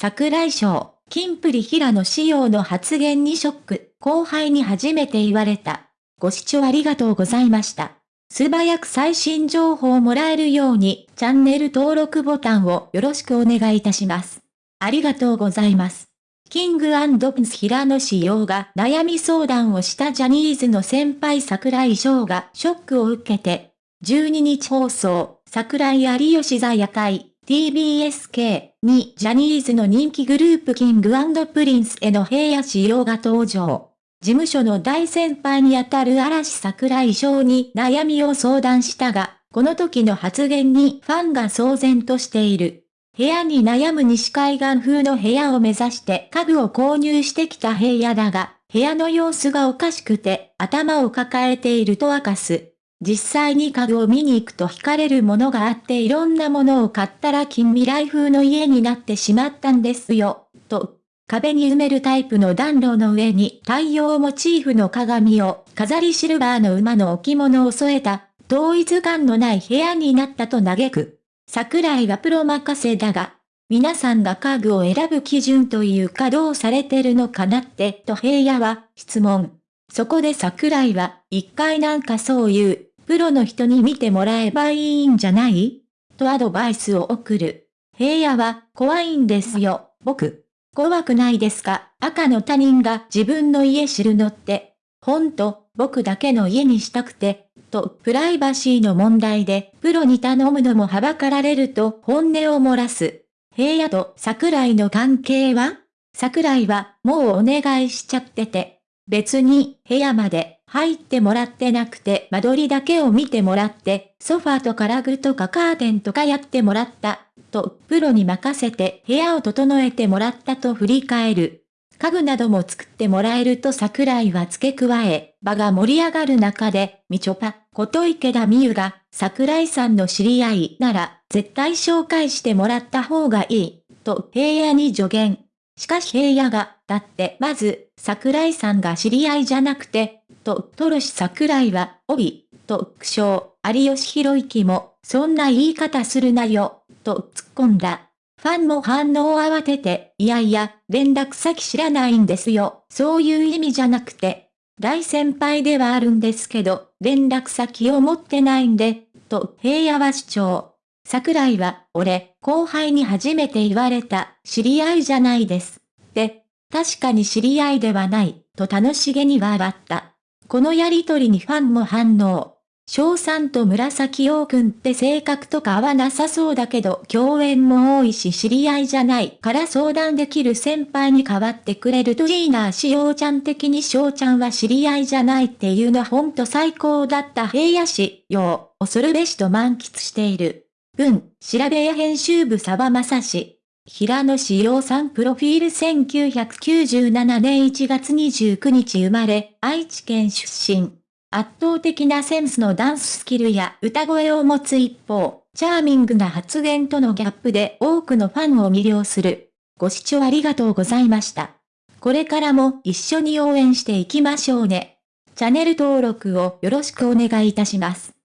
桜井翔、金プリ平野仕様の発言にショック、後輩に初めて言われた。ご視聴ありがとうございました。素早く最新情報をもらえるように、チャンネル登録ボタンをよろしくお願いいたします。ありがとうございます。キングプンス平野仕様が悩み相談をしたジャニーズの先輩桜井翔がショックを受けて、12日放送、桜井有吉座夜会、TBSK にジャニーズの人気グループキングプリンスへの平野仕様が登場。事務所の大先輩にあたる嵐桜井翔に悩みを相談したが、この時の発言にファンが騒然としている。部屋に悩む西海岸風の部屋を目指して家具を購入してきた平野だが、部屋の様子がおかしくて頭を抱えていると明かす。実際に家具を見に行くと惹かれるものがあっていろんなものを買ったら近未来風の家になってしまったんですよ、と。壁に埋めるタイプの暖炉の上に太陽モチーフの鏡を飾りシルバーの馬の置物を添えた統一感のない部屋になったと嘆く。桜井はプロ任せだが、皆さんが家具を選ぶ基準というかどうされてるのかなって、と平野は質問。そこで桜井は、一回なんかそういう、プロの人に見てもらえばいいんじゃない？とアドバイスを送る。平野は、怖いんですよ、僕。怖くないですか？赤の他人が自分の家知るのって。ほんと、僕だけの家にしたくて、とプライバシーの問題でプロに頼むのもはばかられると本音を漏らす。平野と桜井の関係は？桜井はもうお願いしちゃってて。別に部屋まで入ってもらってなくて間取りだけを見てもらってソファーとかラグとかカーテンとかやってもらった。とプロに任せて部屋を整えてもらったと振り返る。家具なども作ってもらえると桜井は付け加え、場が盛り上がる中で、みちょぱ、こと池田美優が、桜井さんの知り合いなら、絶対紹介してもらった方がいい、と平野に助言。しかし平野が、だってまず、桜井さんが知り合いじゃなくて、と、トロシ桜井は、おび、と、苦笑、有吉弘行も、そんな言い方するなよ、と突っ込んだ。ファンも反応を慌てて、いやいや、連絡先知らないんですよ。そういう意味じゃなくて、大先輩ではあるんですけど、連絡先を持ってないんで、と平野は主張。桜井は、俺、後輩に初めて言われた、知り合いじゃないです。で、確かに知り合いではない、と楽しげに笑った。このやりとりにファンも反応。翔さんと紫陽くんって性格とか合わなさそうだけど共演も多いし知り合いじゃないから相談できる先輩に代わってくれるといいなしおちゃん的に翔ちゃんは知り合いじゃないっていうのほんと最高だった平野市、よう、恐るべしと満喫している。文、調べ屋編集部沢正氏。平野志陽さんプロフィール1997年1月29日生まれ、愛知県出身。圧倒的なセンスのダンススキルや歌声を持つ一方、チャーミングな発言とのギャップで多くのファンを魅了する。ご視聴ありがとうございました。これからも一緒に応援していきましょうね。チャンネル登録をよろしくお願いいたします。